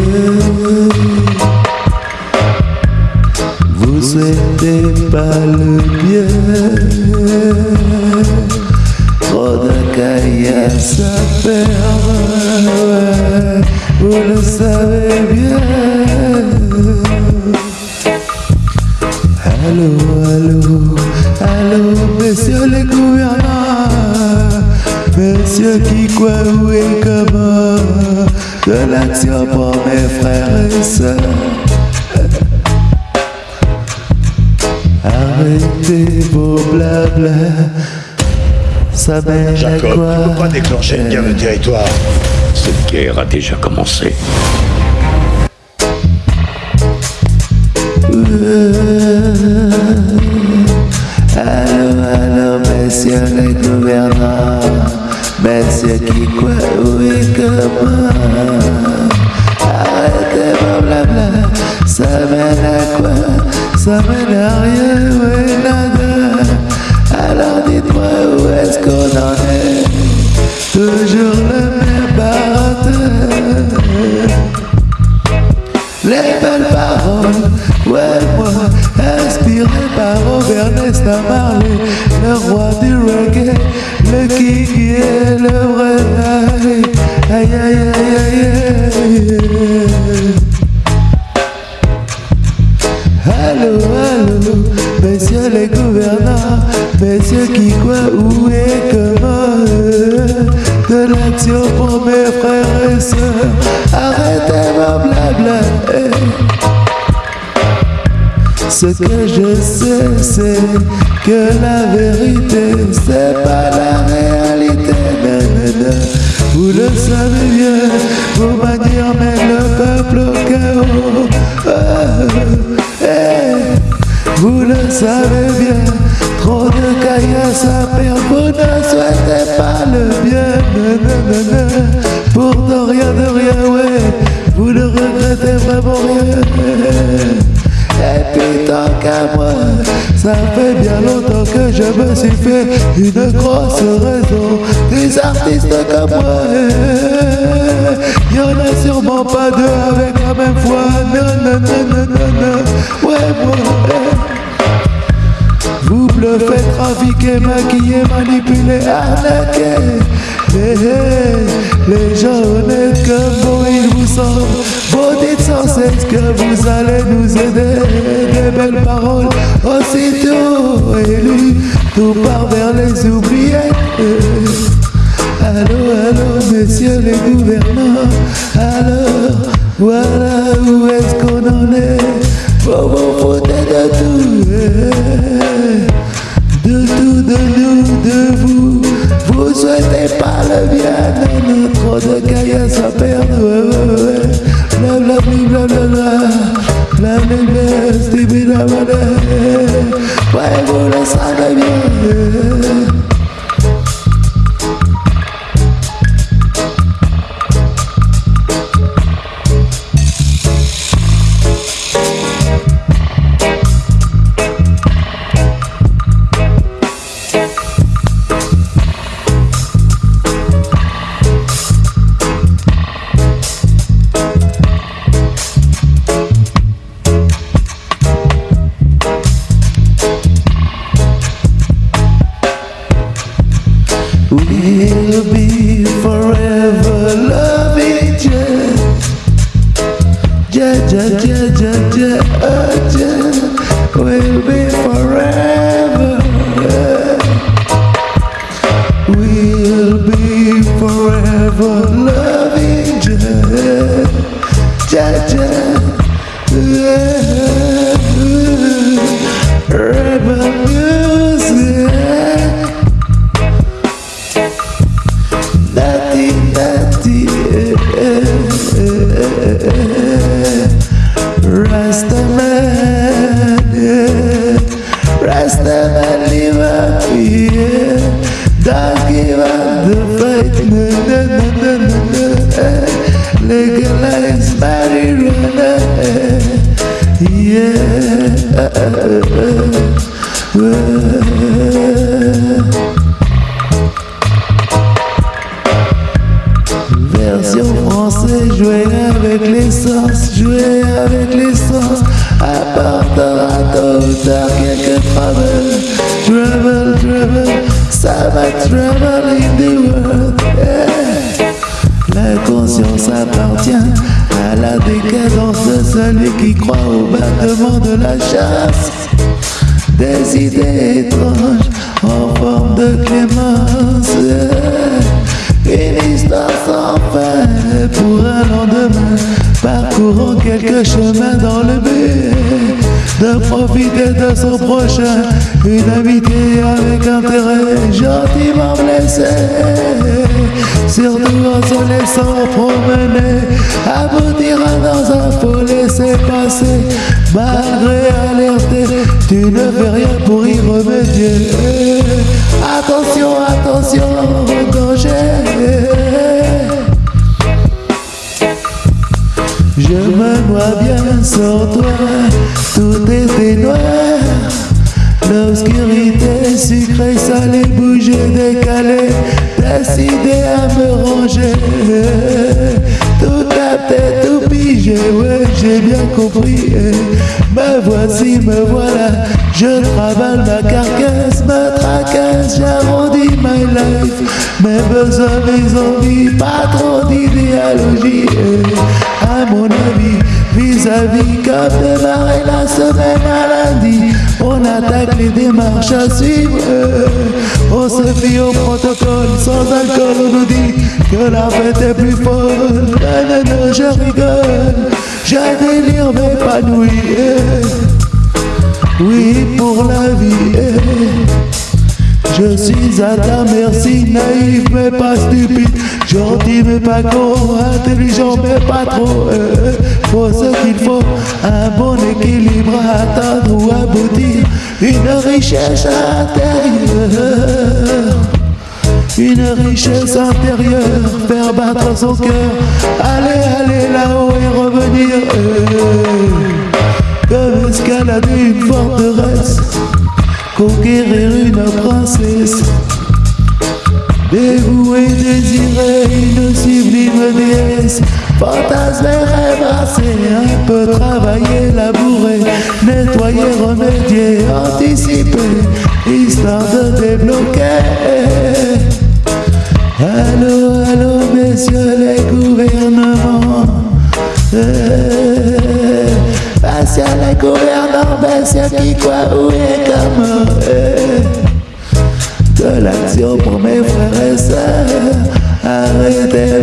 Vous souhaitez pas le bien Trop de caillasse à perdre Vous le savez bien. Allô, allô, allô, messieurs les gouvernants. Messieurs qui quoi, où et comment. De l'action pour mes frères et sœurs Arrêtez vos blabla Ça mène à Jacob, quoi tu peux pas déclencher une guerre de territoire. Cette guerre a déjà commencé. Allô, allô, messieurs les gouvernants Messieurs qui quoi, où et comment Ça mène à rien, oui, nada Alors dites-moi où est-ce qu'on en est. Toujours le même baratin. Les belles paroles, ouais moi, inspiré par Robert Nesta Marley, le roi du reggae, le king et le vrai aïe aïe aïe aïe aïe. Allô, allô, messieurs les gouvernants, messieurs qui quoi, où et comment De l'action pour mes frères et sœurs, arrêtez vos blabla eh. Ce que je sais, c'est que la vérité, c'est pas la réalité. Vous le savez bien, vos manières mènent le peuple au chaos. Ah, vous le savez bien, trop de caillasse à perdre, vous ne souhaitez pas le bien. nanana. Pourtant rien de rien, ouais, vous ne regrettez vraiment rien. Et puis tant qu'à moi, ça fait bien longtemps que je me suis fait une grosse raison des artistes comme moi. Y'en a sûrement pas deux avec la même foi. Non, non, non, non, non, non. Ouais, moi. Vous bluffez, trafiquez, maquillez, manipulez, arnaquez. Eh, eh, les gens honnêtes comme vous, ils vous sont. Vous dites sans cesse que vous allez nous aider. Des belles paroles, aussitôt élues, tout part vers les oubliés. Allô, allô, messieurs les gouvernants. Alors, voilà où est-ce qu'on en est. Vous foutez de tout. eh. De tout, de nous, de vous. Vous souhaitez pas le bien. Non, trop de caillasse à perdre. Ouais, ouais, ouais. Bla, bla, bla, bla, bla, bla. Bla, bla, bla, stibi, bla, bla, bla. Ouais, vous le savez bien. Ja. We'll be forever. We'll be forever Version française, jouer avec l'essence, jouer avec l'essence, apportera tôt ou tard quelques troubles. Travel, travel, ça va travel in the world. yeah. La conscience appartient à la décadence de celui qui croit au battement de la chasse. Des idées étranges en forme de clémence. Une histoire sans pour un lendemain, parcourant quelques chemins dans le but de profiter de son prochain. Une amitié avec intérêt, gentiment blessé, surtout en se laissant promener, aboutira dans un faux laisser passer, malgré alerté, tu ne fais rien pour y remédier. Attention, attention danger. Me vois bien sans toi, tout était noir. L'obscurité sucrée, salée, bougée, décalée, décidé à me ranger. Tout capté, tout pigé, ouais, j'ai bien compris. Me voici, me voilà, je travaille ma carcasse, me tracasse, j'arrondis my life. Mes besoins, mes envies, pas trop d'idéologie. Mon avis, vis-à-vis, comme démarrer la semaine à lundi, on attaque les démarches à suivre. On se fie au protocole, sans alcool, on nous dit que la fête est plus folle. Non, je rigole, j'ai délire m'épanouir. Oui, pour la vie. Je suis à ta merci, naïf mais pas stupide, gentil mais pas con, intelligent mais pas trop. euh, faut ce qu'il faut, un bon équilibre à atteindre ou aboutir, une richesse intérieure. Une richesse intérieure, faire battre son cœur, aller, aller là-haut et revenir. euh, comme escalader une forteresse conquérir une princesse, dévouer, désirer une sublime déesse, fantasmer, rêvasser, un peu travailler, labourer, nettoyer, remédier, anticiper, histoire de débloquer. Allô, allô, messieurs les gouvernements. Les où et comment. euh, de l'action pour mes frères et sœurs. Arrêtez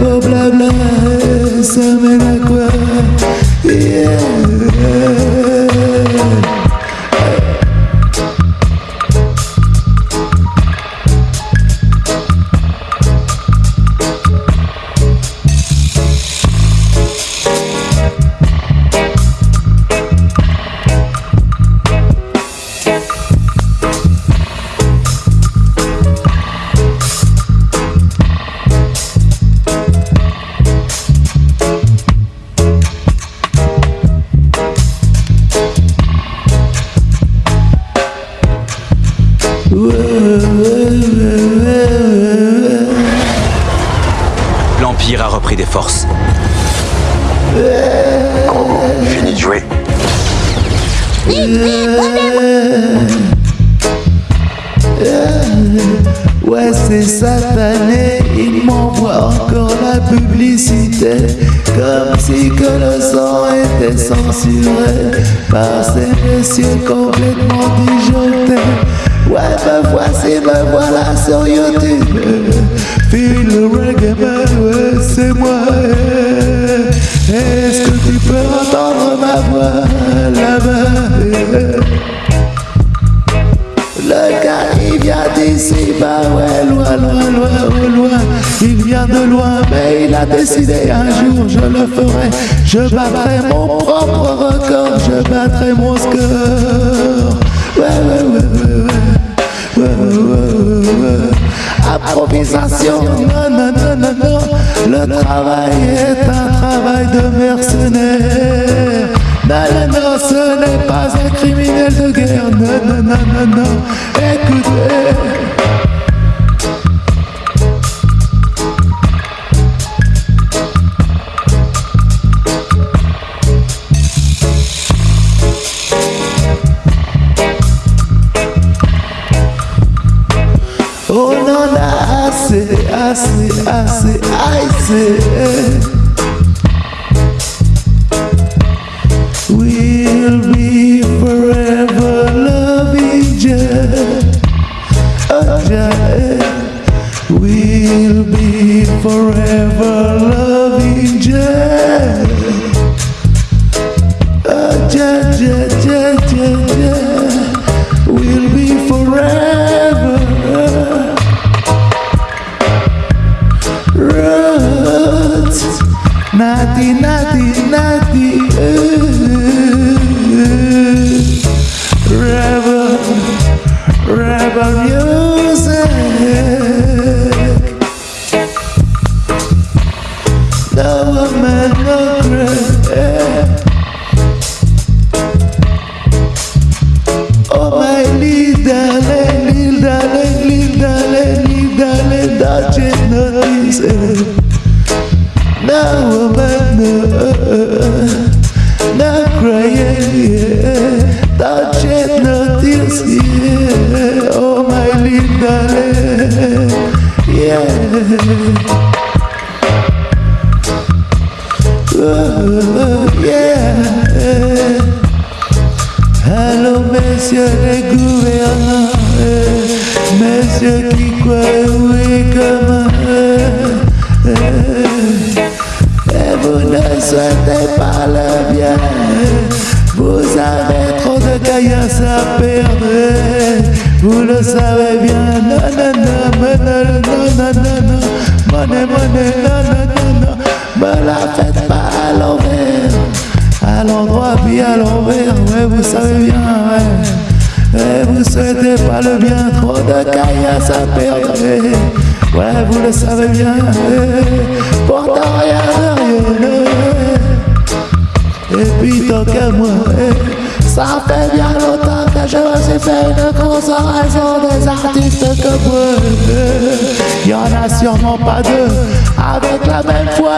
des forces. Fini de jouer. Ouais, c'est satané, il m'envoie encore la publicité. Comme si que le sang était censuré par ces messieurs complètement disjonctés. Ouais, me voici, me voilà sur YouTube. Feel le reggae man, ouais, c'est moi. Est-ce que tu peux entendre ma voix là-bas? Le gars il vient d'ici, bah ouais, loin, loin, loin, loin. Il vient de loin, mais il a décidé un jour je le ferai. Je battrai mon propre record, je battrai mon score. Non, non, non, non, non. travail est un travail de mercenaire. Non, non, non, ce n'est pas un criminel de guerre. Non, non, non, non, non. Écoutez. Forever loving Jah. Oh, Jah, Jah, Jah, Jah, Jah. We'll be forever. Roots, naughty, naughty. uh, Rebel, rebel music. Little darling, don't you notice it? No woman, no, no crying, yeah. Don't you notice, yeah. Oh my little darling, yeah. Oh, yeah. Allô, messieurs les gouvernants, euh, messieurs qui croient oui comme et vous ne souhaitez pas le bien. Vous avez trop de caillasse à perdre, vous le savez bien. Non, non, non, mais non, non, non, me la faites pas à l'envers à l'endroit puis à l'envers, ouais, vous savez bien, ouais. Ouais, vous souhaitez pas le bien, trop de caillasse à perdre, ouais, vous le savez bien, pourtant rien de rien. Et puis tant qu'à moi, ça fait bien longtemps que je me suis fait une grosse raison des artistes comme moi. Il y en a sûrement pas deux avec la même foi,